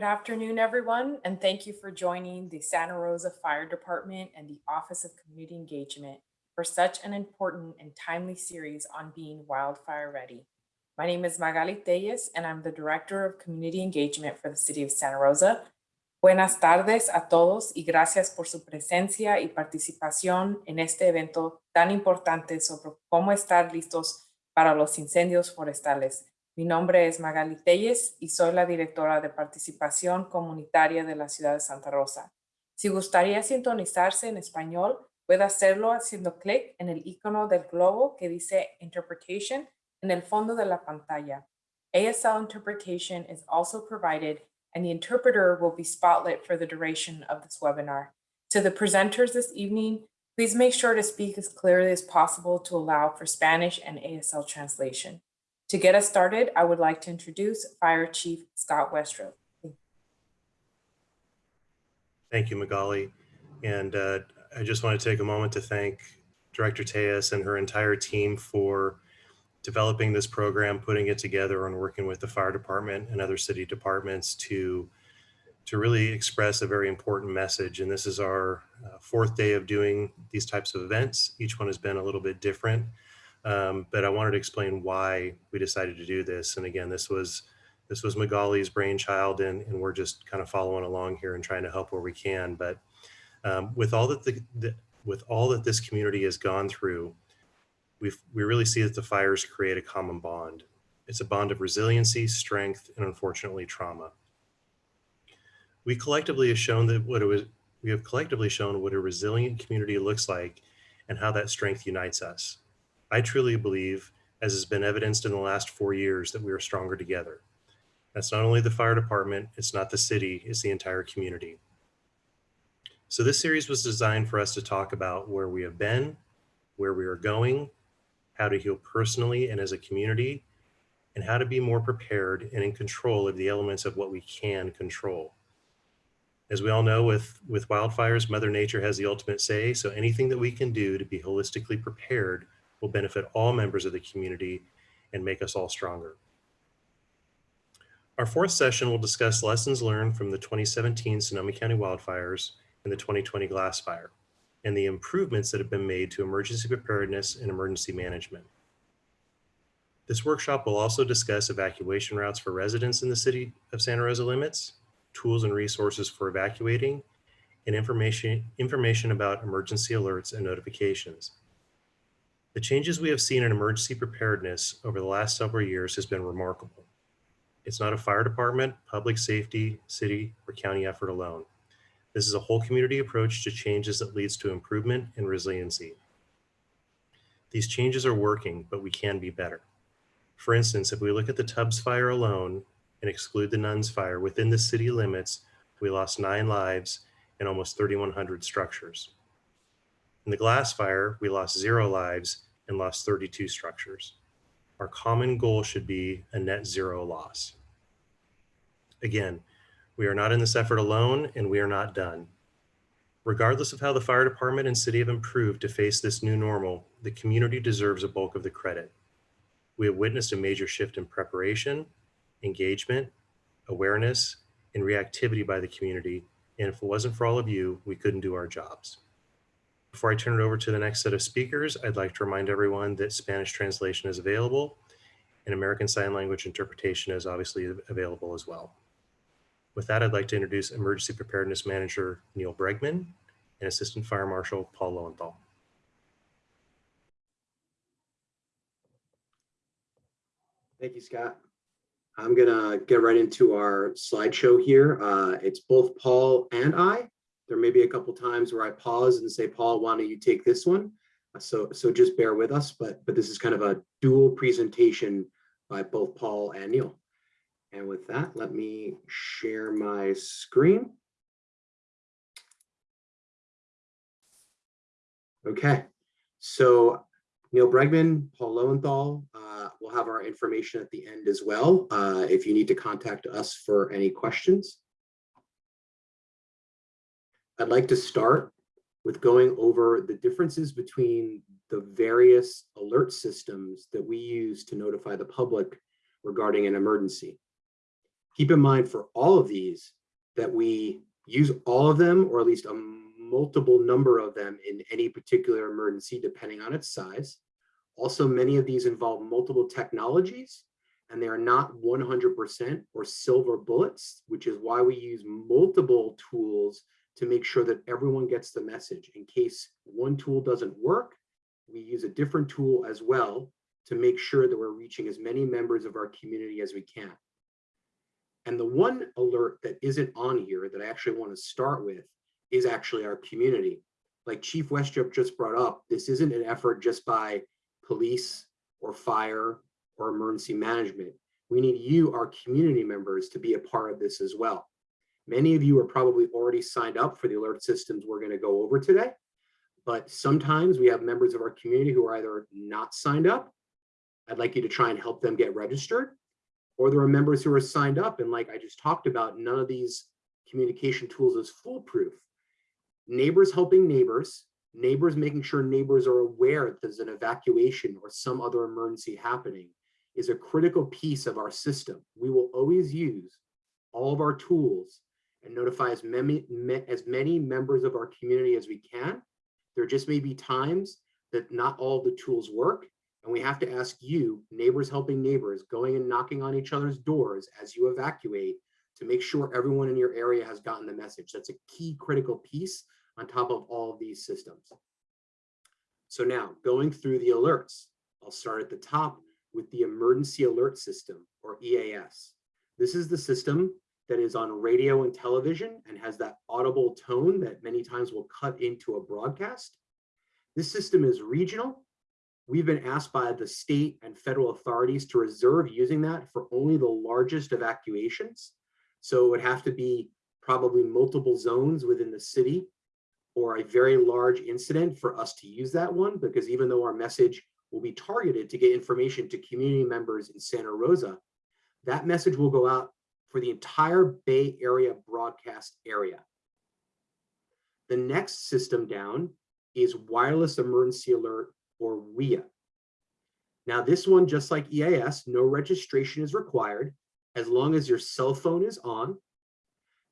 Good afternoon, everyone, and thank you for joining the Santa Rosa Fire Department and the Office of Community Engagement for such an important and timely series on being wildfire ready. My name is Magali Telles, and I'm the Director of Community Engagement for the City of Santa Rosa. Buenas tardes a todos y gracias por su presencia y participación en este evento tan importante sobre cómo estar listos para los incendios forestales. Mi nombre es Magali Telles y soy la directora de participación comunitaria de la ciudad de Santa Rosa. Si gustaría sintonizarse en español, puede hacerlo haciendo clic en el icono del globo que dice Interpretation en el fondo de la pantalla. ASL interpretation is also provided and the interpreter will be spotlit for the duration of this webinar. To the presenters this evening, please make sure to speak as clearly as possible to allow for Spanish and ASL translation. To get us started, I would like to introduce Fire Chief Scott Westrope. Thank you, Magali. And uh, I just want to take a moment to thank Director Telles and her entire team for developing this program, putting it together and working with the fire department and other city departments to, to really express a very important message. And this is our uh, fourth day of doing these types of events. Each one has been a little bit different, um, but I wanted to explain why we decided to do this. And again, this was this was Magali's brainchild and, and we're just kind of following along here and trying to help where we can. But um, with all that the, the, with all that this community has gone through, we we really see that the fires create a common bond. It's a bond of resiliency, strength, and unfortunately trauma. We collectively have shown that what it was, we have collectively shown what a resilient community looks like and how that strength unites us. I truly believe, as has been evidenced in the last four years, that we are stronger together. That's not only the fire department, it's not the city, it's the entire community. So this series was designed for us to talk about where we have been, where we are going, how to heal personally and as a community, and how to be more prepared and in control of the elements of what we can control. As we all know, with, with wildfires, Mother Nature has the ultimate say, so anything that we can do to be holistically prepared will benefit all members of the community and make us all stronger. Our fourth session will discuss lessons learned from the 2017 Sonoma County wildfires and the 2020 Glass Fire and the improvements that have been made to emergency preparedness and emergency management. This workshop will also discuss evacuation routes for residents in the city of Santa Rosa limits, tools and resources for evacuating, and information, information about emergency alerts and notifications. The changes we have seen in emergency preparedness over the last several years has been remarkable. It's not a fire department, public safety, city, or county effort alone. This is a whole community approach to changes that leads to improvement and resiliency. These changes are working, but we can be better. For instance, if we look at the Tubbs fire alone and exclude the Nuns fire within the city limits, we lost nine lives and almost 3,100 structures. In the glass fire, we lost zero lives and lost 32 structures. Our common goal should be a net zero loss. Again, we are not in this effort alone and we are not done. Regardless of how the fire department and city have improved to face this new normal, the community deserves a bulk of the credit. We have witnessed a major shift in preparation, engagement, awareness, and reactivity by the community. And if it wasn't for all of you, we couldn't do our jobs. Before I turn it over to the next set of speakers, I'd like to remind everyone that Spanish translation is available and American Sign Language interpretation is obviously available as well. With that, I'd like to introduce Emergency Preparedness Manager Neil Bregman and Assistant Fire Marshal Paul Lowenthal. Thank you, Scott. I'm gonna get right into our slideshow here. Uh, it's both Paul and I. There may be a couple times where I pause and say, Paul, why don't you take this one? So, so just bear with us, but, but this is kind of a dual presentation by both Paul and Neil. And with that, let me share my screen. Okay, so Neil Bregman, Paul Lowenthal uh, will have our information at the end as well uh, if you need to contact us for any questions. I'd like to start with going over the differences between the various alert systems that we use to notify the public regarding an emergency Keep in mind for all of these that we use all of them or at least a multiple number of them in any particular emergency depending on its size. Also, many of these involve multiple technologies and they are not 100% or silver bullets, which is why we use multiple tools to make sure that everyone gets the message. In case one tool doesn't work, we use a different tool as well to make sure that we're reaching as many members of our community as we can. And the one alert that isn't on here that I actually want to start with is actually our community. Like Chief Westrope just brought up, this isn't an effort just by police or fire or emergency management. We need you, our community members, to be a part of this as well. Many of you are probably already signed up for the alert systems we're going to go over today, but sometimes we have members of our community who are either not signed up. I'd like you to try and help them get registered, or there are members who are signed up and like I just talked about, none of these communication tools is foolproof. Neighbors helping neighbors, neighbors making sure neighbors are aware that there's an evacuation or some other emergency happening is a critical piece of our system. We will always use all of our tools and notify as many, as many members of our community as we can. There just may be times that not all the tools work. And we have to ask you, neighbors helping neighbors, going and knocking on each other's doors as you evacuate to make sure everyone in your area has gotten the message. That's a key critical piece on top of all of these systems. So now going through the alerts, I'll start at the top with the Emergency Alert System or EAS. This is the system that is on radio and television and has that audible tone that many times will cut into a broadcast. This system is regional. We've been asked by the state and federal authorities to reserve using that for only the largest evacuations. So it would have to be probably multiple zones within the city or a very large incident for us to use that one, because even though our message will be targeted to get information to community members in Santa Rosa, that message will go out for the entire Bay Area broadcast area. The next system down is Wireless Emergency Alert or WEA. Now this one, just like EAS, no registration is required as long as your cell phone is on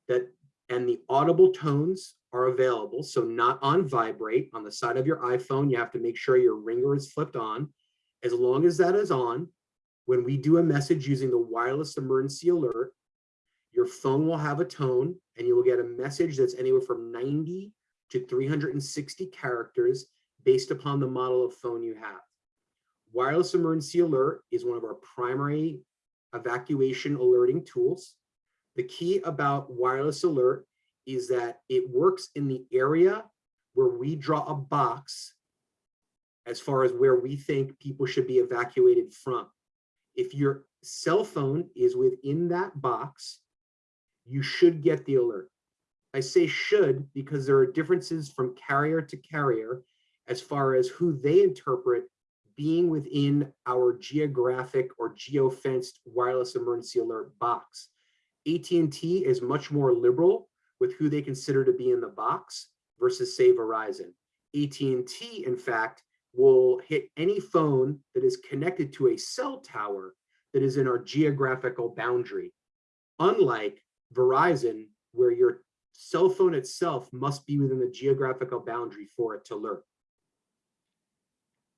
that and the audible tones are available. So not on vibrate on the side of your iPhone, you have to make sure your ringer is flipped on. As long as that is on, when we do a message using the wireless emergency alert, your phone will have a tone and you will get a message that's anywhere from 90 to 360 characters based upon the model of phone you have. Wireless emergency alert is one of our primary evacuation alerting tools. The key about wireless alert is that it works in the area where we draw a box as far as where we think people should be evacuated from. If your cell phone is within that box, you should get the alert. I say should because there are differences from carrier to carrier as far as who they interpret being within our geographic or geofenced wireless emergency alert box. AT&T is much more liberal with who they consider to be in the box versus say Verizon. AT&T, in fact, will hit any phone that is connected to a cell tower that is in our geographical boundary. Unlike Verizon, where your cell phone itself must be within the geographical boundary for it to alert.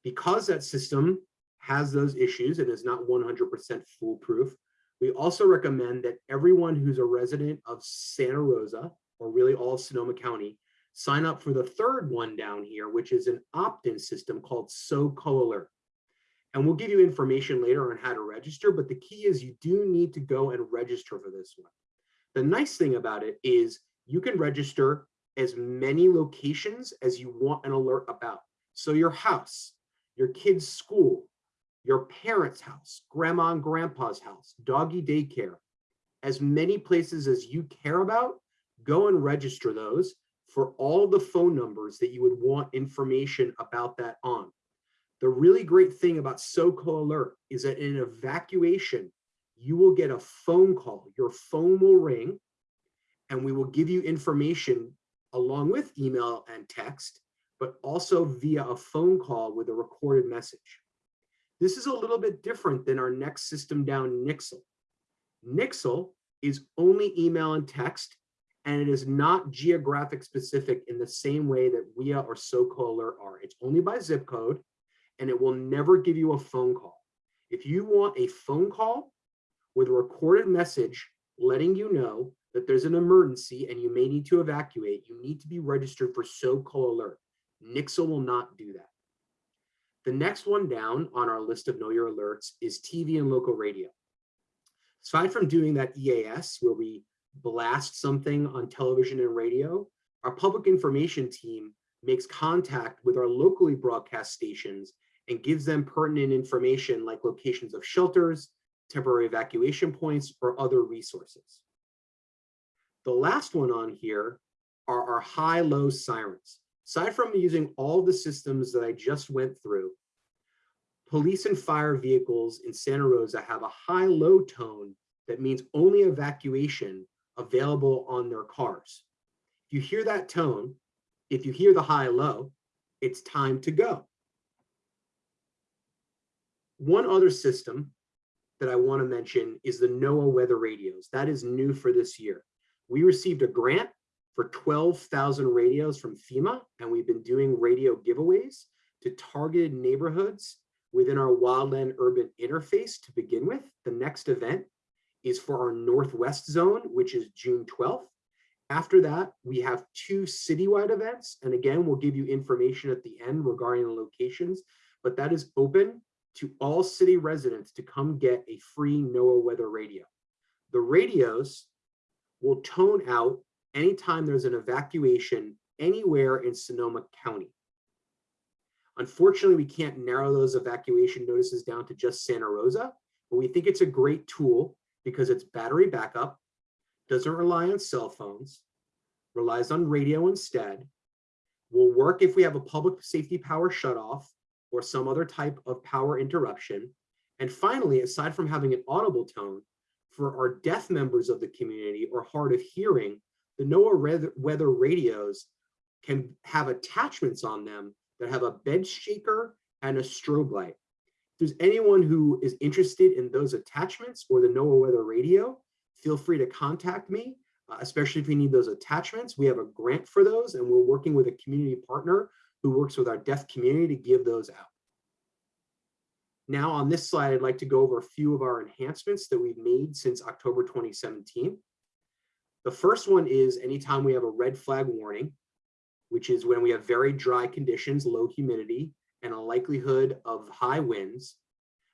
Because that system has those issues and is not 100% foolproof, we also recommend that everyone who's a resident of Santa Rosa, or really all of Sonoma County, sign up for the third one down here, which is an opt-in system called SoCo Alert. And we'll give you information later on how to register, but the key is you do need to go and register for this one. The nice thing about it is you can register as many locations as you want an alert about. So your house, your kid's school, your parents' house, grandma and grandpa's house, doggy daycare, as many places as you care about, go and register those for all the phone numbers that you would want information about that on. The really great thing about SoCo Alert is that in an evacuation, you will get a phone call. Your phone will ring and we will give you information along with email and text, but also via a phone call with a recorded message. This is a little bit different than our next system down, Nixle. Nixle is only email and text, and it is not geographic specific in the same way that WEA or SoCo Alert are. It's only by zip code, and it will never give you a phone call. If you want a phone call with a recorded message letting you know that there's an emergency and you may need to evacuate, you need to be registered for SoCo Alert. Nixle will not do that. The next one down on our list of know your alerts is TV and local radio. Aside from doing that EAS where we blast something on television and radio, our public information team makes contact with our locally broadcast stations and gives them pertinent information like locations of shelters, temporary evacuation points, or other resources. The last one on here are our high-low sirens. Aside from using all the systems that I just went through, police and fire vehicles in Santa Rosa have a high-low tone that means only evacuation available on their cars. If you hear that tone, if you hear the high-low, it's time to go. One other system that I want to mention is the NOAA weather radios. That is new for this year. We received a grant for 12,000 radios from FEMA, and we've been doing radio giveaways to targeted neighborhoods within our wildland urban interface to begin with. The next event is for our Northwest zone, which is June 12th. After that, we have two citywide events. And again, we'll give you information at the end regarding the locations, but that is open to all city residents to come get a free NOAA weather radio. The radios will tone out anytime there's an evacuation anywhere in Sonoma County. Unfortunately, we can't narrow those evacuation notices down to just Santa Rosa, but we think it's a great tool because it's battery backup, doesn't rely on cell phones, relies on radio instead, will work if we have a public safety power shutoff or some other type of power interruption. And finally, aside from having an audible tone, for our deaf members of the community or hard of hearing, the NOAA weather radios can have attachments on them that have a bed shaker and a strobe light. If there's anyone who is interested in those attachments or the NOAA weather radio, feel free to contact me, uh, especially if you need those attachments. We have a grant for those and we're working with a community partner who works with our deaf community to give those out. Now on this slide, I'd like to go over a few of our enhancements that we've made since October 2017. The first one is anytime we have a red flag warning, which is when we have very dry conditions, low humidity, and a likelihood of high winds,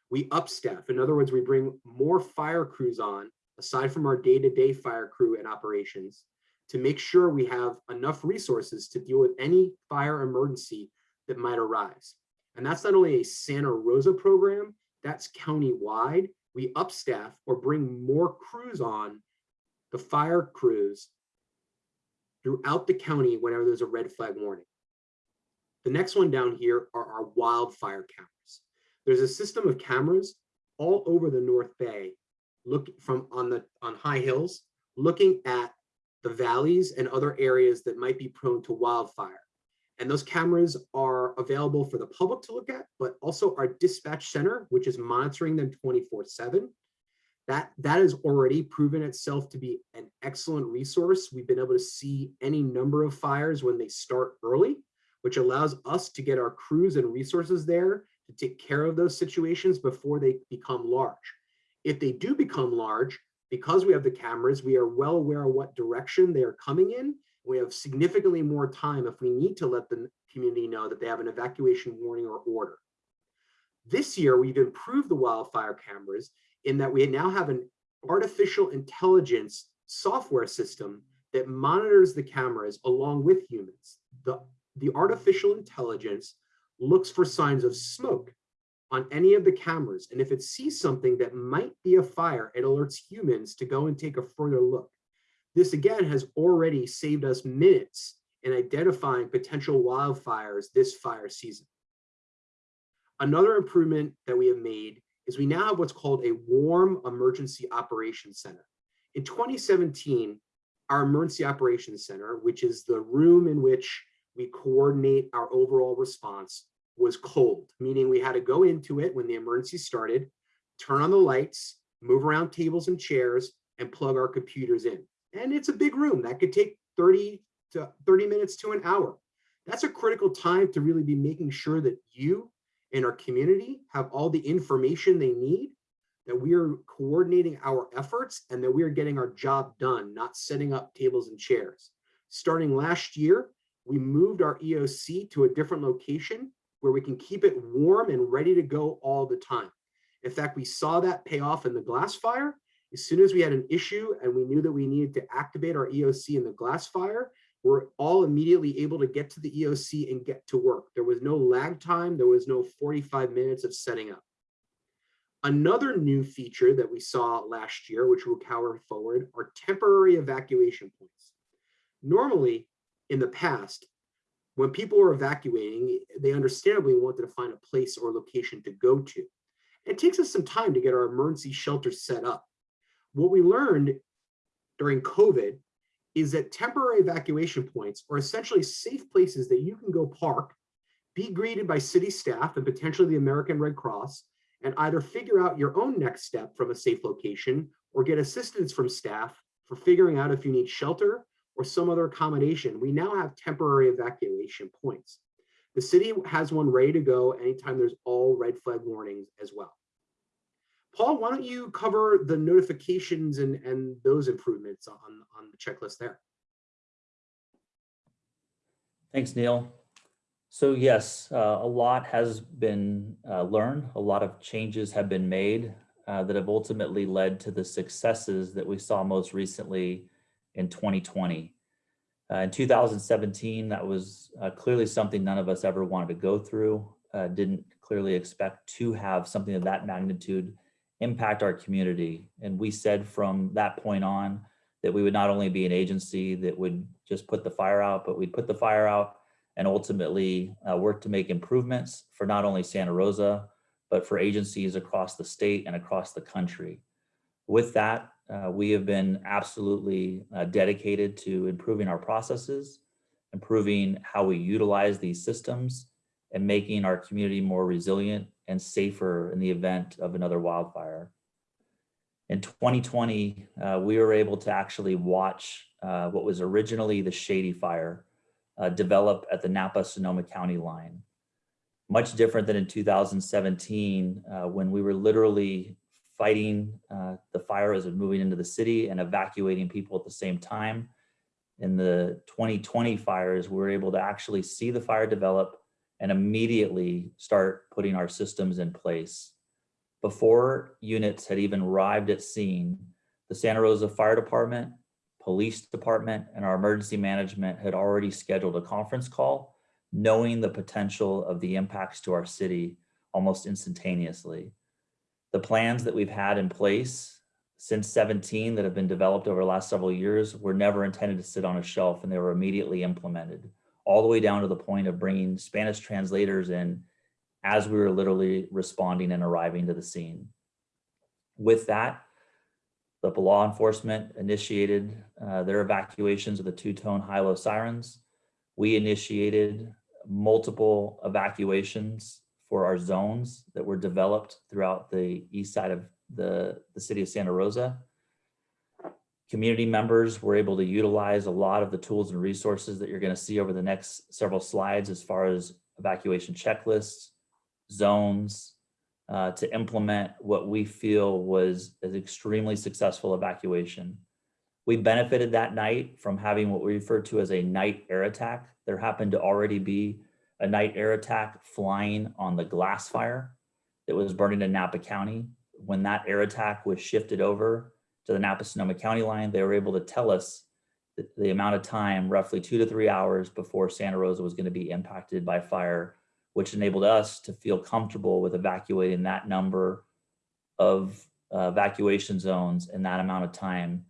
we upstaff. In other words, we bring more fire crews on, aside from our day-to-day -day fire crew and operations, to make sure we have enough resources to deal with any fire emergency that might arise. And that's not only a Santa Rosa program, that's county-wide. We upstaff or bring more crews on, the fire crews, throughout the county whenever there's a red flag warning. The next one down here are our wildfire cameras. There's a system of cameras all over the North Bay, look from on the on high hills, looking at the valleys and other areas that might be prone to wildfire. And those cameras are available for the public to look at, but also our dispatch center, which is monitoring them 24 seven. That, that has already proven itself to be an excellent resource. We've been able to see any number of fires when they start early, which allows us to get our crews and resources there to take care of those situations before they become large. If they do become large, because we have the cameras, we are well aware of what direction they are coming in. We have significantly more time if we need to let the community know that they have an evacuation warning or order. This year, we've improved the wildfire cameras in that we now have an artificial intelligence software system that monitors the cameras along with humans. The, the artificial intelligence looks for signs of smoke on any of the cameras. And if it sees something that might be a fire, it alerts humans to go and take a further look. This again has already saved us minutes in identifying potential wildfires this fire season. Another improvement that we have made is we now have what's called a warm emergency operations center. In 2017, our emergency operations center, which is the room in which we coordinate our overall response, was cold, meaning we had to go into it when the emergency started, turn on the lights, move around tables and chairs, and plug our computers in. And it's a big room that could take 30 to 30 minutes to an hour. That's a critical time to really be making sure that you and our community have all the information they need, that we are coordinating our efforts and that we are getting our job done, not setting up tables and chairs. Starting last year, we moved our EOC to a different location where we can keep it warm and ready to go all the time. In fact, we saw that pay off in the glass fire. As soon as we had an issue and we knew that we needed to activate our EOC in the glass fire, we're all immediately able to get to the EOC and get to work. There was no lag time. There was no 45 minutes of setting up. Another new feature that we saw last year, which will carry forward, are temporary evacuation points. Normally, in the past, when people were evacuating, they understandably wanted to find a place or location to go to. It takes us some time to get our emergency shelters set up. What we learned during COVID is that temporary evacuation points are essentially safe places that you can go park, be greeted by city staff and potentially the American Red Cross, and either figure out your own next step from a safe location or get assistance from staff for figuring out if you need shelter or some other accommodation. We now have temporary evacuation points. The city has one ready to go anytime there's all red flag warnings as well. Paul, why don't you cover the notifications and, and those improvements on, on the checklist there? Thanks, Neil. So yes, uh, a lot has been uh, learned. A lot of changes have been made uh, that have ultimately led to the successes that we saw most recently in 2020. Uh, in 2017, that was uh, clearly something none of us ever wanted to go through. Uh, didn't clearly expect to have something of that magnitude impact our community. And we said from that point on that we would not only be an agency that would just put the fire out, but we'd put the fire out and ultimately uh, work to make improvements for not only Santa Rosa, but for agencies across the state and across the country. With that, uh, we have been absolutely uh, dedicated to improving our processes, improving how we utilize these systems, and making our community more resilient and safer in the event of another wildfire. In 2020, uh, we were able to actually watch uh, what was originally the Shady Fire uh, develop at the Napa-Sonoma County line. Much different than in 2017, uh, when we were literally fighting uh, the fire as it moving into the city and evacuating people at the same time. In the 2020 fires, we were able to actually see the fire develop and immediately start putting our systems in place. Before units had even arrived at scene, the Santa Rosa Fire Department, Police Department, and our emergency management had already scheduled a conference call, knowing the potential of the impacts to our city almost instantaneously the plans that we've had in place since 17 that have been developed over the last several years were never intended to sit on a shelf and they were immediately implemented all the way down to the point of bringing Spanish translators in as we were literally responding and arriving to the scene. With that, the law enforcement initiated uh, their evacuations of the two-tone high-low sirens. We initiated multiple evacuations for our zones that were developed throughout the east side of the, the city of Santa Rosa. Community members were able to utilize a lot of the tools and resources that you're going to see over the next several slides as far as evacuation checklists, zones, uh, to implement what we feel was an extremely successful evacuation. We benefited that night from having what we refer to as a night air attack. There happened to already be a night air attack flying on the glass fire that was burning in Napa County. When that air attack was shifted over to the Napa Sonoma County line, they were able to tell us the, amount of time, roughly two to three hours before Santa Rosa was going to be impacted by fire, which enabled us to feel comfortable with evacuating that number of uh, evacuation zones in that amount of time,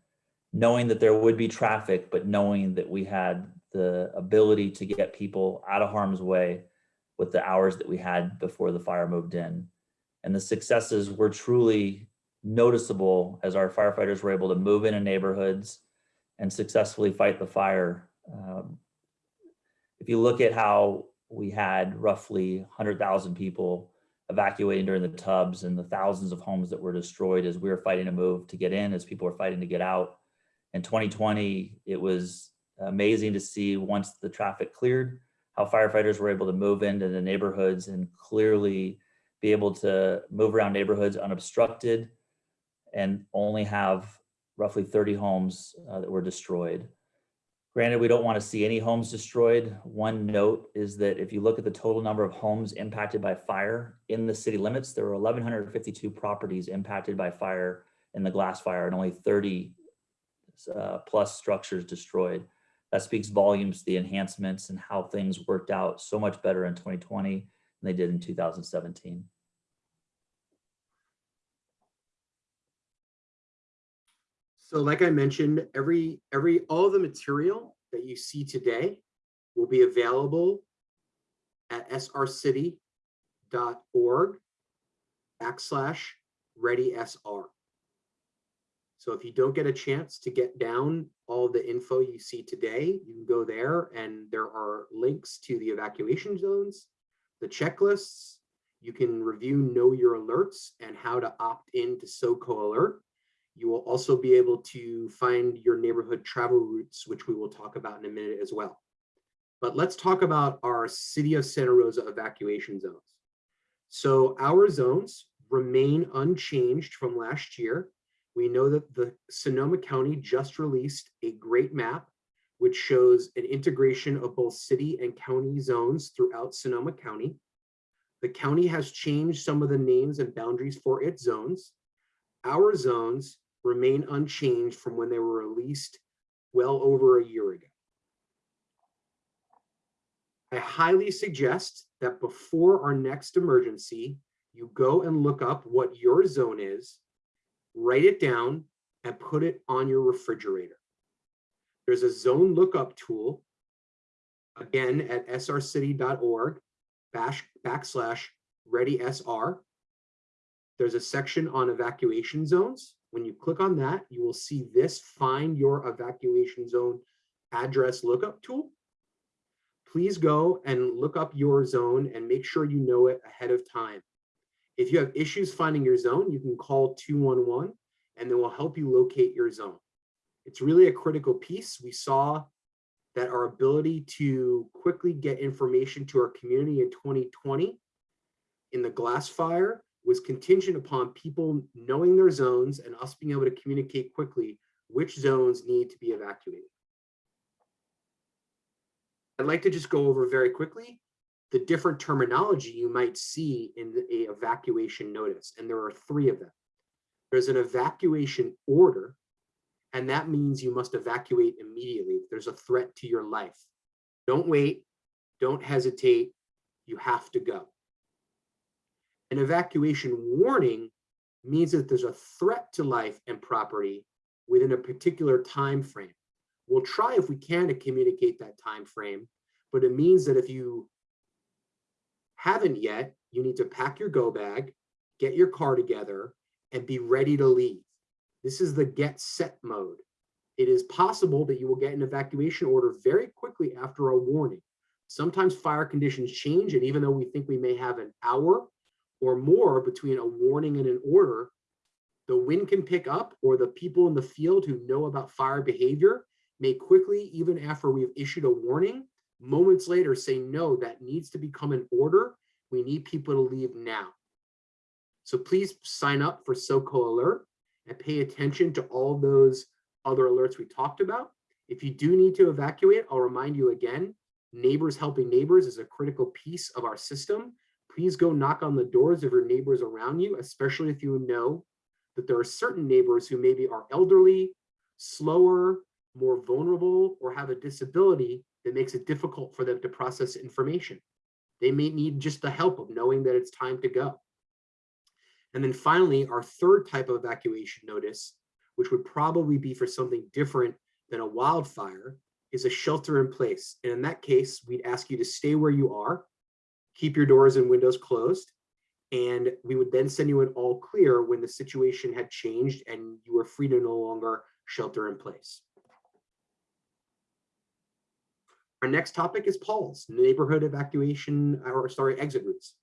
knowing that there would be traffic, but knowing that we had the ability to get people out of harm's way with the hours that we had before the fire moved in. And the successes were truly noticeable as our firefighters were able to move into neighborhoods and successfully fight the fire. Um, if you look at how we had roughly 100,000 people evacuating during the Tubbs and the thousands of homes that were destroyed as we were fighting to move to get in, as people were fighting to get out. In 2020, it was amazing to see once the traffic cleared, how firefighters were able to move into the neighborhoods and clearly be able to move around neighborhoods unobstructed and only have roughly 30 homes uh, that were destroyed. Granted, we don't want to see any homes destroyed. One note is that if you look at the total number of homes impacted by fire in the city limits, there were 1,152 properties impacted by fire in the glass fire and only 30 uh, plus structures destroyed. That speaks volumes to the enhancements and how things worked out so much better in 2020 than they did in 2017. So like I mentioned, every, every, all the material that you see today will be available at srcity.org backslash ready SR. So if you don't get a chance to get down all the info you see today, you can go there and there are links to the evacuation zones, the checklists. You can review know your alerts and how to opt in to SOCO alert. You will also be able to find your neighborhood travel routes, which we will talk about in a minute as well. But let's talk about our City of Santa Rosa evacuation zones. So our zones remain unchanged from last year. We know that the Sonoma County just released a great map, which shows an integration of both city and county zones throughout Sonoma County. The county has changed some of the names and boundaries for its zones. Our zones remain unchanged from when they were released well over a year ago. I highly suggest that before our next emergency, you go and look up what your zone is, write it down, and put it on your refrigerator. There's a zone lookup tool, again at srcity.org bash backslash readysr. There's a section on evacuation zones. When you click on that, you will see this find your evacuation zone address lookup tool. Please go and look up your zone and make sure you know it ahead of time. If you have issues finding your zone, you can call 211 and they will help you locate your zone. It's really a critical piece. We saw that our ability to quickly get information to our community in 2020 in the glass fire was contingent upon people knowing their zones and us being able to communicate quickly which zones need to be evacuated. I'd like to just go over very quickly the different terminology you might see in a evacuation notice, and there are three of them. There's an evacuation order, and that means you must evacuate immediately there's a threat to your life. Don't wait, don't hesitate, you have to go. An evacuation warning means that there's a threat to life and property within a particular time frame. We'll try if we can to communicate that time frame, but it means that if you haven't yet, you need to pack your go bag, get your car together, and be ready to leave. This is the get set mode. It is possible that you will get an evacuation order very quickly after a warning. Sometimes fire conditions change, and even though we think we may have an hour or more between a warning and an order, the wind can pick up or the people in the field who know about fire behavior may quickly, even after we've issued a warning, moments later say, no, that needs to become an order. We need people to leave now. So please sign up for SOCO Alert and pay attention to all those other alerts we talked about. If you do need to evacuate, I'll remind you again, neighbors helping neighbors is a critical piece of our system. Please go knock on the doors of your neighbors around you, especially if you know that there are certain neighbors who maybe are elderly, slower, more vulnerable, or have a disability that makes it difficult for them to process information. They may need just the help of knowing that it's time to go. And then finally, our third type of evacuation notice, which would probably be for something different than a wildfire, is a shelter in place. And in that case, we'd ask you to stay where you are, keep your doors and windows closed, and we would then send you an all clear when the situation had changed and you were free to no longer shelter in place. Our next topic is Paul's neighborhood evacuation, or sorry, exit routes.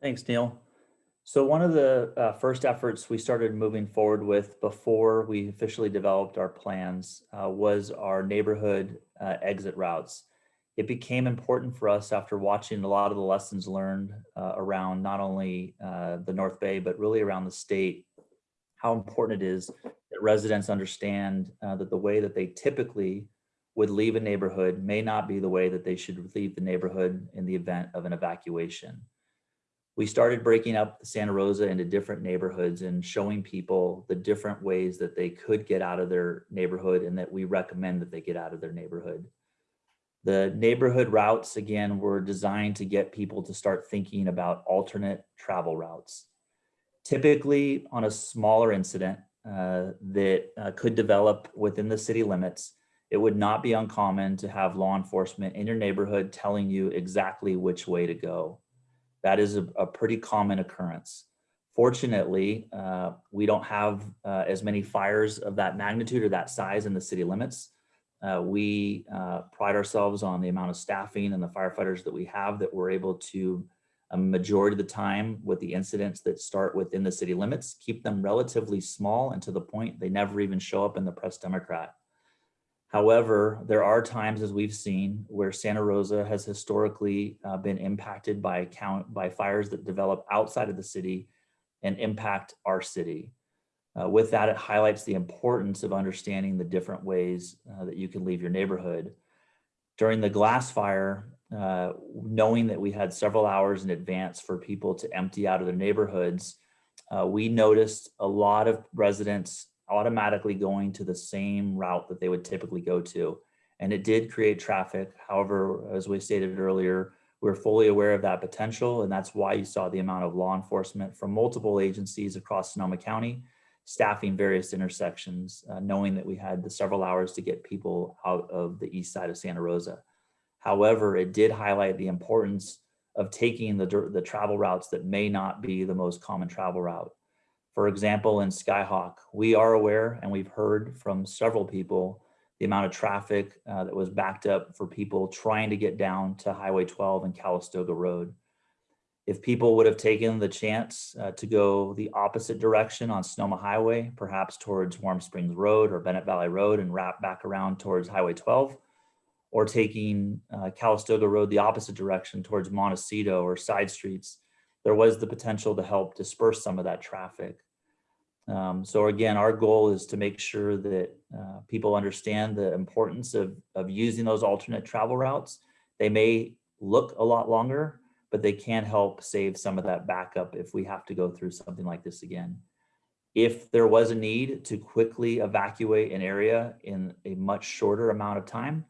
Thanks, Neil. So one of the uh, first efforts we started moving forward with before we officially developed our plans uh, was our neighborhood uh, exit routes. It became important for us after watching a lot of the lessons learned uh, around not only uh, the North Bay, but really around the state, how important it is that residents understand uh, that the way that they typically would leave a neighborhood may not be the way that they should leave the neighborhood in the event of an evacuation we started breaking up Santa Rosa into different neighborhoods and showing people the different ways that they could get out of their neighborhood and that we recommend that they get out of their neighborhood. The neighborhood routes, again, were designed to get people to start thinking about alternate travel routes. Typically on a smaller incident that uh, could develop within the city limits, it would not be uncommon to have law enforcement in your neighborhood telling you exactly which way to go. That is a, a pretty common occurrence. Fortunately, uh, we don't have uh, as many fires of that magnitude or that size in the city limits. Uh, we uh, pride ourselves on the amount of staffing and the firefighters that we have that we're able to, a majority of the time with the incidents that start within the city limits, keep them relatively small and to the point they never even show up in the press Democrat. However, there are times, as we've seen, where Santa Rosa has historically uh, been impacted by count by fires that develop outside of the city and impact our city. Uh, with that, it highlights the importance of understanding the different ways uh, that you can leave your neighborhood. During the glass fire, uh, knowing that we had several hours in advance for people to empty out of their neighborhoods, uh, we noticed a lot of residents automatically going to the same route that they would typically go to. And it did create traffic. However, as we stated earlier, we're fully aware of that potential. And that's why you saw the amount of law enforcement from multiple agencies across Sonoma County staffing various intersections, uh, knowing that we had the several hours to get people out of the east side of Santa Rosa. However, it did highlight the importance of taking the, the travel routes that may not be the most common travel route. For example, in Skyhawk, we are aware and we've heard from several people the amount of traffic uh, that was backed up for people trying to get down to Highway 12 and Calistoga Road. If people would have taken the chance uh, to go the opposite direction on Sonoma Highway, perhaps towards Warm Springs Road or Bennett Valley Road and wrap back around towards Highway 12, or taking uh, Calistoga Road the opposite direction towards Montecito or side streets, there was the potential to help disperse some of that traffic. Um, so again, our goal is to make sure that uh, people understand the importance of, of using those alternate travel routes. They may look a lot longer, but they can help save some of that backup if we have to go through something like this again. If there was a need to quickly evacuate an area in a much shorter amount of time,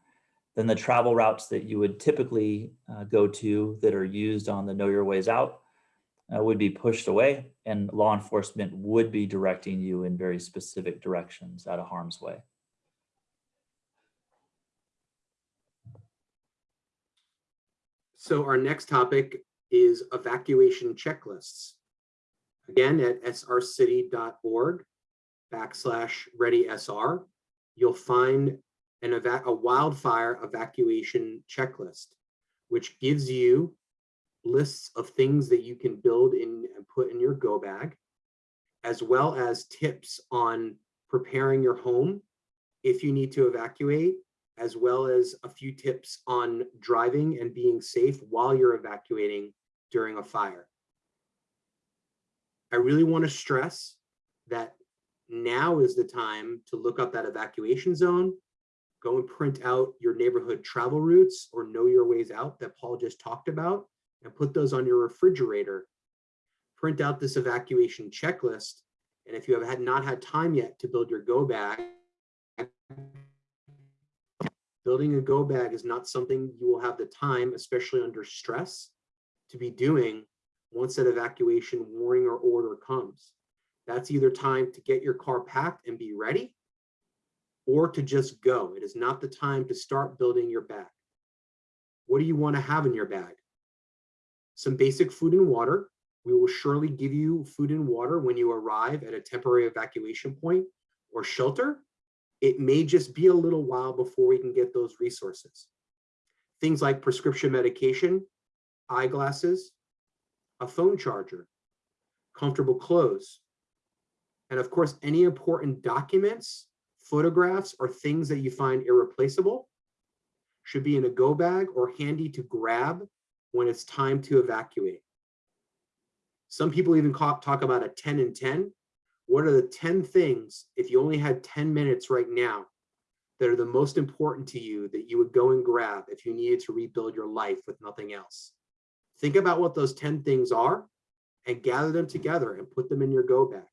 then the travel routes that you would typically uh, go to that are used on the Know Your Ways Out uh, would be pushed away and law enforcement would be directing you in very specific directions out of harm's way. So our next topic is evacuation checklists. Again, at srcity.org backslash readysr, you'll find an eva a wildfire evacuation checklist, which gives you lists of things that you can build in and put in your go bag, as well as tips on preparing your home if you need to evacuate, as well as a few tips on driving and being safe while you're evacuating during a fire. I really want to stress that now is the time to look up that evacuation zone, go and print out your neighborhood travel routes or know your ways out that Paul just talked about and put those on your refrigerator. Print out this evacuation checklist. And if you have had not had time yet to build your go bag, building a go bag is not something you will have the time, especially under stress, to be doing once that evacuation warning or order comes. That's either time to get your car packed and be ready or to just go. It is not the time to start building your bag. What do you want to have in your bag? Some basic food and water. We will surely give you food and water when you arrive at a temporary evacuation point or shelter. It may just be a little while before we can get those resources. Things like prescription medication, eyeglasses, a phone charger, comfortable clothes, and of course, any important documents, photographs, or things that you find irreplaceable should be in a go bag or handy to grab when it's time to evacuate. Some people even talk about a 10 and 10. What are the 10 things, if you only had 10 minutes right now, that are the most important to you that you would go and grab if you needed to rebuild your life with nothing else? Think about what those 10 things are and gather them together and put them in your go bag.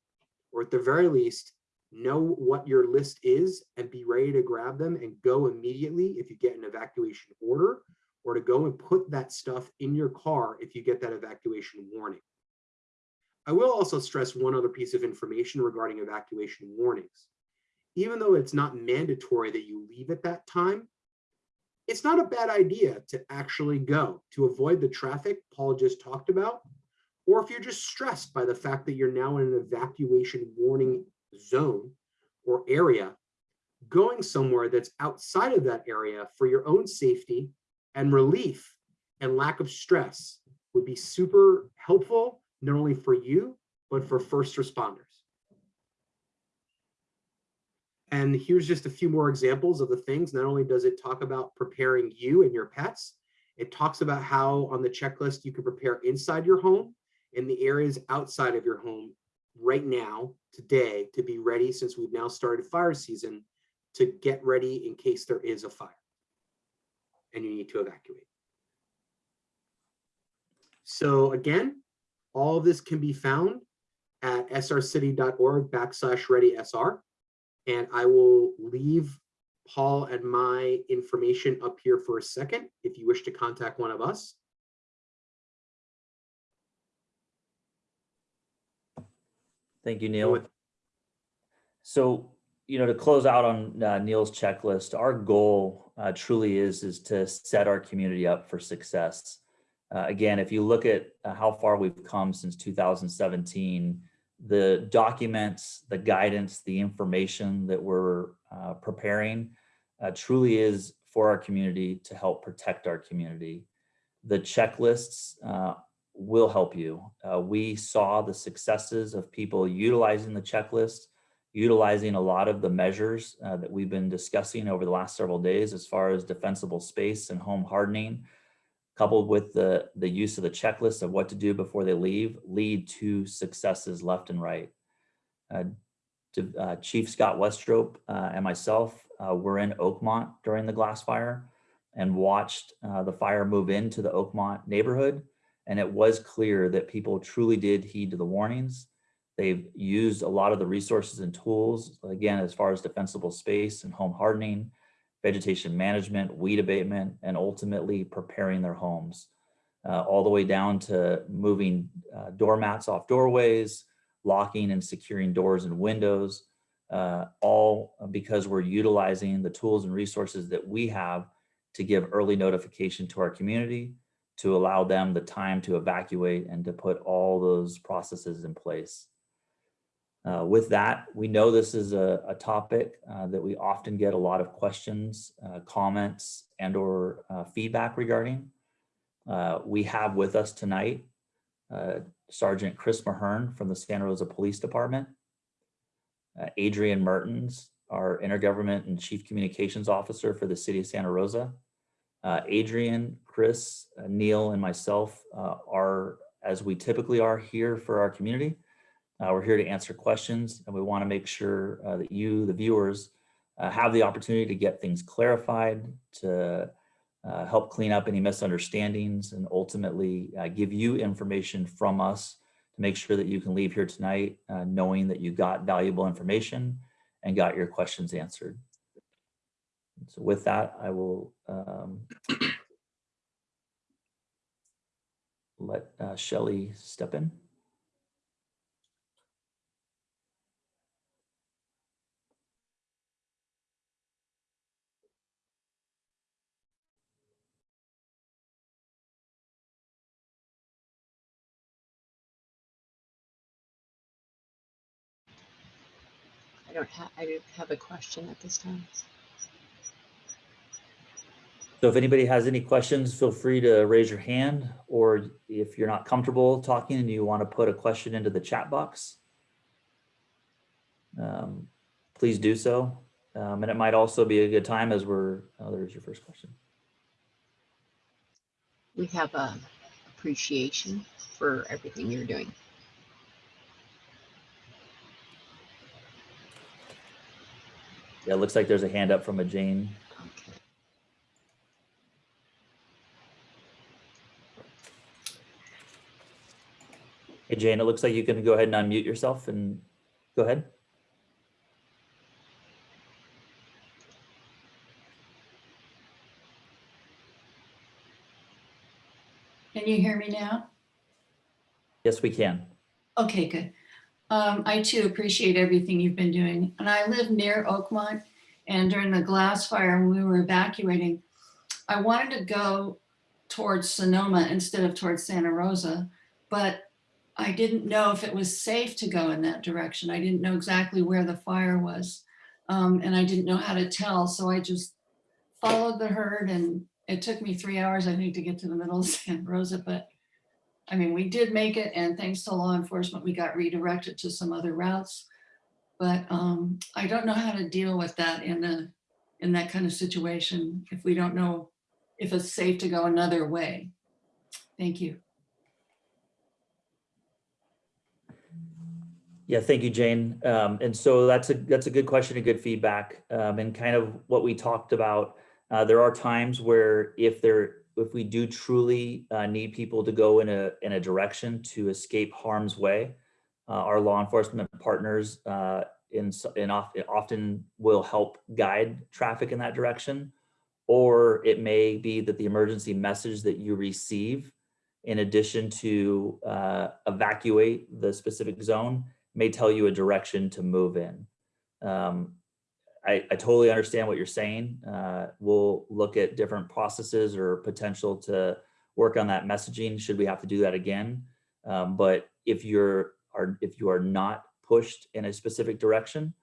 Or at the very least, know what your list is and be ready to grab them and go immediately if you get an evacuation order or to go and put that stuff in your car if you get that evacuation warning. I will also stress one other piece of information regarding evacuation warnings. Even though it's not mandatory that you leave at that time, it's not a bad idea to actually go to avoid the traffic Paul just talked about. Or if you're just stressed by the fact that you're now in an evacuation warning zone or area, going somewhere that's outside of that area for your own safety and relief and lack of stress would be super helpful, not only for you, but for first responders. And here's just a few more examples of the things. Not only does it talk about preparing you and your pets, it talks about how on the checklist you can prepare inside your home and the areas outside of your home right now, today, to be ready since we've now started fire season to get ready in case there is a fire and you need to evacuate. So again, all of this can be found at srcity.org backslash ready SR. And I will leave Paul and my information up here for a second if you wish to contact one of us. Thank you, Neil. So, you know, to close out on uh, Neil's checklist, our goal uh, truly is is to set our community up for success. Uh, again, if you look at uh, how far we've come since 2017, the documents, the guidance, the information that we're uh, preparing uh, truly is for our community to help protect our community. The checklists uh, will help you. Uh, we saw the successes of people utilizing the checklist, utilizing a lot of the measures uh, that we've been discussing over the last several days as far as defensible space and home hardening, coupled with the, the use of the checklist of what to do before they leave, lead to successes left and right. Uh, to, uh, Chief Scott Westrope uh, and myself uh, were in Oakmont during the glass fire and watched the fire move into the Oakmont neighborhood. And it was clear that people truly did heed to the warnings. They've used a lot of the resources and tools, again, as far as defensible space and home hardening, vegetation management, weed abatement, and ultimately preparing their homes. Uh, all the way down to moving uh, doormats off doorways, locking and securing doors and windows, uh, all because we're utilizing the tools and resources that we have to give early notification to our community, to allow them the time to evacuate and to put all those processes in place. Uh, with that, we know this is a, a topic uh, that we often get a lot of questions, uh, comments, and or uh, feedback regarding. Uh, we have with us tonight uh, Sergeant Chris Mahern from the Santa Rosa Police Department, Adrian Mertens, our Intergovernment and Chief Communications Officer for the City of Santa Rosa. Adrian, Chris, Neil, and myself are, as we typically are here for our community, uh, we're here to answer questions and we want to make sure uh, that you, the viewers, uh, have the opportunity to get things clarified, to uh, help clean up any misunderstandings and ultimately uh, give you information from us to make sure that you can leave here tonight uh, knowing that you got valuable information and got your questions answered. So with that, I will um, let Shelly step in. I don't have, I don't have a question at this time. So if anybody has any questions, feel free to raise your hand, or if you're not comfortable talking and you want to put a question into the chat box, um, please do so. Um, and it might also be a good time as we're, oh, there's your first question. We have a appreciation for everything you're doing. Yeah, it looks like there's a hand up from a Jane. Hey, Jane, it looks like you can go ahead and unmute yourself and go ahead. Can you hear me now? Yes, we can. Okay, good. Um, I too appreciate everything you've been doing. And I live near Oakmont and during the glass fire when we were evacuating, I wanted to go towards Sonoma instead of towards Santa Rosa, but I didn't know if it was safe to go in that direction. I didn't know exactly where the fire was. Um, and I didn't know how to tell. So I just followed the herd and it took me three hours, I think, to get to the middle of Santa Rosa, but I mean, we did make it and thanks to law enforcement, we got redirected to some other routes. But um, I don't know how to deal with that in a, in that kind of situation if we don't know if it's safe to go another way. Thank you. Yeah, thank you, Jane. Um, and so that's a that's a good question and good feedback. Um, and kind of what we talked about. Uh, there are times where if there if we do truly uh, need people to go in a in a direction to escape harm's way, uh, our law enforcement partners uh, in in often will help guide traffic in that direction. Or it may be that the emergency message that you receive, in addition to uh, evacuate the specific zone, may tell you a direction to move in. Um, I, I totally understand what you're saying. Uh, we'll look at different processes or potential to work on that messaging should we have to do that again. Um, but if you're are if you are not pushed in a specific direction,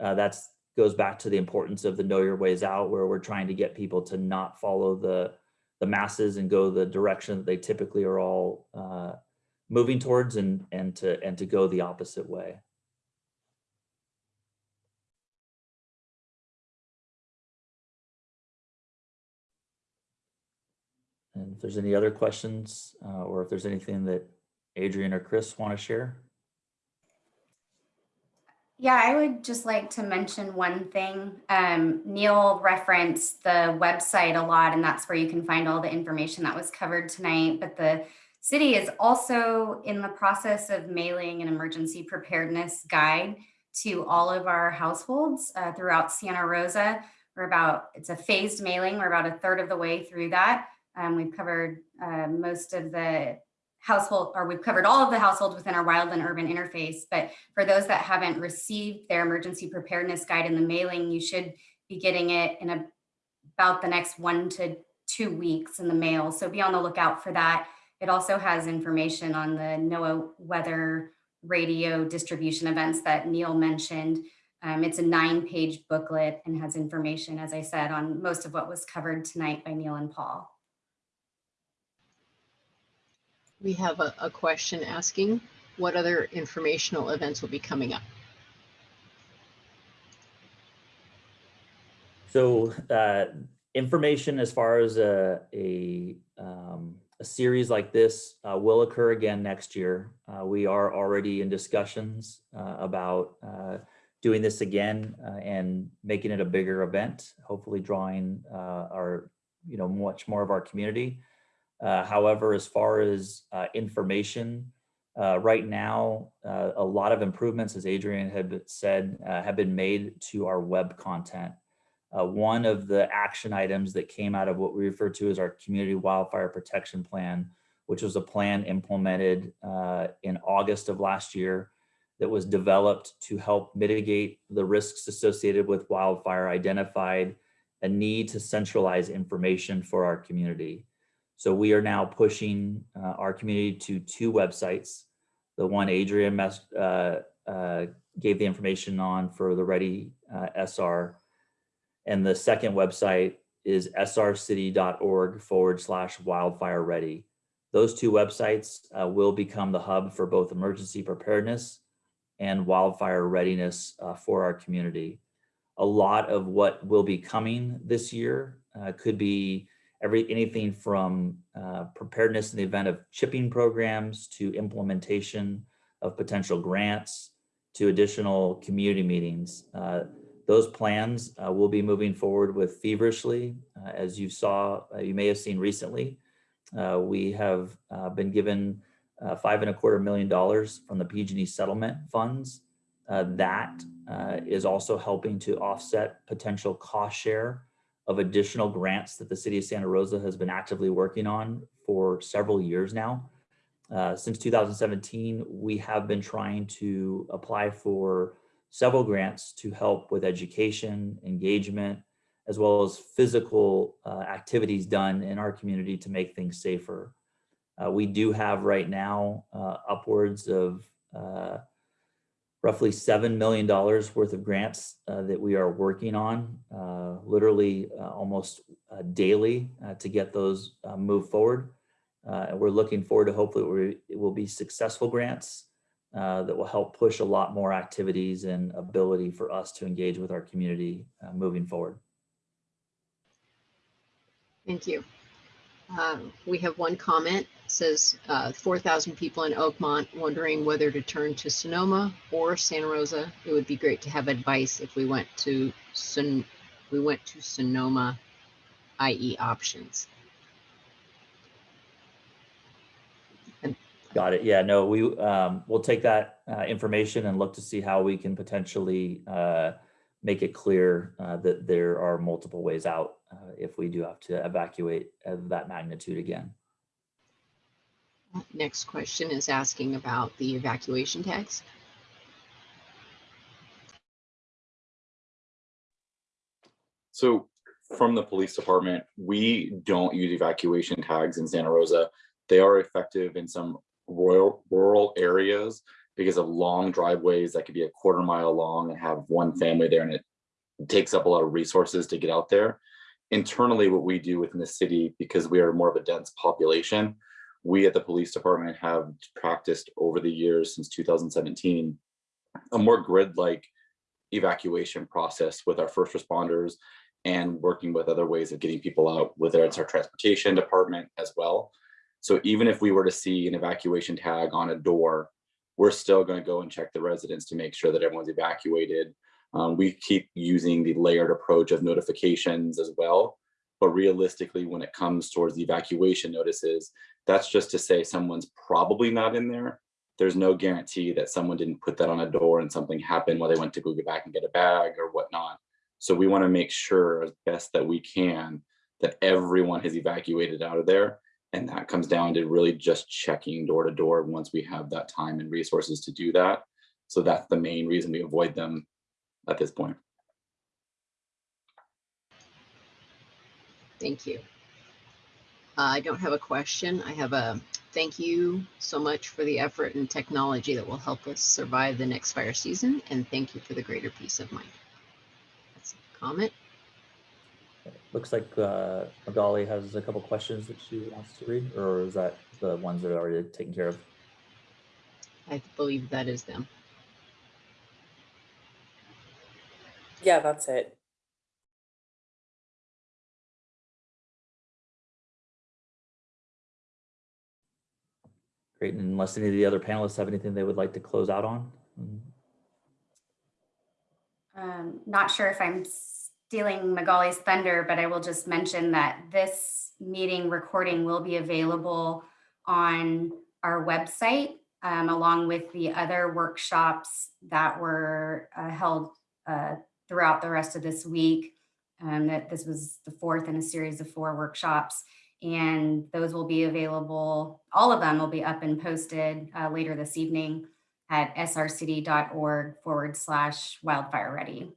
uh, that's goes back to the importance of the know your ways out, where we're trying to get people to not follow the the masses and go the direction that they typically are all uh, moving towards and and to and to go the opposite way. And if there's any other questions, uh, or if there's anything that Adrian or Chris want to share. Yeah, I would just like to mention one thing. Um, Neil referenced the website a lot, and that's where you can find all the information that was covered tonight. But the city is also in the process of mailing an emergency preparedness guide to all of our households uh, throughout Santa Rosa. We're about, it's a phased mailing. We're about a third of the way through that. Um, we've covered uh, most of the household, or we've covered all of the households within our wildland urban interface. But for those that haven't received their emergency preparedness guide in the mailing, you should be getting it in a, about the next one to two weeks in the mail. So be on the lookout for that. It also has information on the NOAA weather radio distribution events that Neil mentioned. Um, it's a nine page booklet and has information, as I said, on most of what was covered tonight by Neil and Paul. We have a, a question asking what other informational events will be coming up. So uh, information as far as a, a, um, a series like this uh, will occur again next year. Uh, we are already in discussions uh, about uh, doing this again uh, and making it a bigger event, hopefully drawing uh, our, you know, much more of our community. However, as far as information, right now, a lot of improvements, as Adrian had said, have been made to our web content. Uh, one of the action items that came out of what we refer to as our community wildfire protection plan, which was a plan implemented uh, in August of last year that was developed to help mitigate the risks associated with wildfire, identified a need to centralize information for our community. So we are now pushing uh, our community to two websites. The one Adrian uh, uh, gave the information on for the Ready uh, SR and the second website is srcity.org forward slash wildfire ready. Those two websites uh, will become the hub for both emergency preparedness and wildfire readiness uh, for our community. A lot of what will be coming this year uh, could be every anything from uh, preparedness in the event of chipping programs to implementation of potential grants to additional community meetings. Those plans uh, will be moving forward with feverishly. Uh, as you saw, uh, you may have seen recently, uh, we have uh, been given uh, five and a quarter million dollars from the PG&E settlement funds. That is also helping to offset potential cost share of additional grants that the city of Santa Rosa has been actively working on for several years now. Uh, since 2017, we have been trying to apply for several grants to help with education, engagement, as well as physical uh, activities done in our community to make things safer. Uh, we do have right now uh, upwards of uh, roughly $7 million worth of grants uh, that we are working on, uh, literally almost daily to get those moved forward. We're looking forward to hopefully it will be successful grants uh, that will help push a lot more activities and ability for us to engage with our community uh, moving forward. Thank you. Um, We have one comment, says uh, 4,000 people in Oakmont wondering whether to turn to Sonoma or Santa Rosa. It would be great to have advice if we went to Son, we went to Sonoma, i.e. options. Got it. Yeah, no, we, um, we'll take that, uh, information and look to see how we can potentially, uh, make it clear, uh, that there are multiple ways out, uh, if we do have to evacuate of that magnitude again. Next question is asking about the evacuation tags. So from the police department, we don't use evacuation tags in Santa Rosa. They are effective in some rural, rural areas because of long driveways that could be a quarter mile long and have one mm-hmm. family there and it takes up a lot of resources to get out there. Internally, what we do within the city, because we are more of a dense population, we at the police department have practiced over the years since 2017 a more grid-like evacuation process with our first responders and working with other ways of getting people out, whether it's our transportation department as well. So even if we were to see an evacuation tag on a door, we're still going to go and check the residents to make sure that everyone's evacuated. Um, we keep using the layered approach of notifications as well. But realistically, when it comes towards the evacuation notices, that's just to say someone's probably not in there. There's no guarantee that someone didn't put that on a door and something happened while they went to go get back and get a bag or whatnot. So we want to make sure as best that we can that everyone has evacuated out of there. And that comes down to really just checking door to door once we have that time and resources to do that. So that's the main reason we avoid them at this point. Thank you. Uh, I don't have a question. I have a thank you so much for the effort and technology that will help us survive the next fire season. And thank you for the greater peace of mind. That's a comment. Looks like, uh, Magali has a couple questions that she wants to read, or is that the ones that are already taken care of? I believe that is them. Yeah, that's it. Great, and unless any of the other panelists have anything they would like to close out on? Mm, Um, not sure if I'm stealing Magali's thunder, but I will just mention that this meeting recording will be available on our website, um, along with the other workshops that were uh, held uh, throughout the rest of this week. Um, that this was the fourth in a series of four workshops. And those will be available, all of them will be up and posted uh, later this evening at srcity.org forward slash wildfire ready.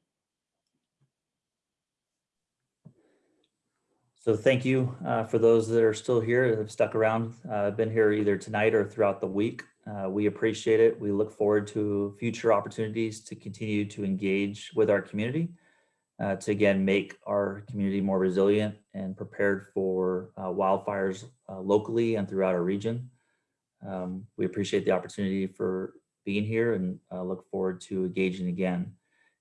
So thank you uh, for those that are still here, that have stuck around, uh, been here either tonight or throughout the week. Uh, We appreciate it. We look forward to future opportunities to continue to engage with our community. uh, to again make our community more resilient and prepared for uh, wildfires uh, locally and throughout our region. Um, we appreciate the opportunity for being here and look forward to engaging again.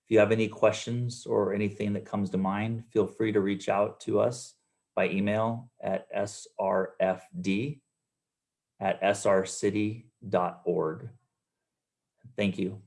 If you have any questions or anything that comes to mind, feel free to reach out to us by email at srfd at srcity.org. Thank you.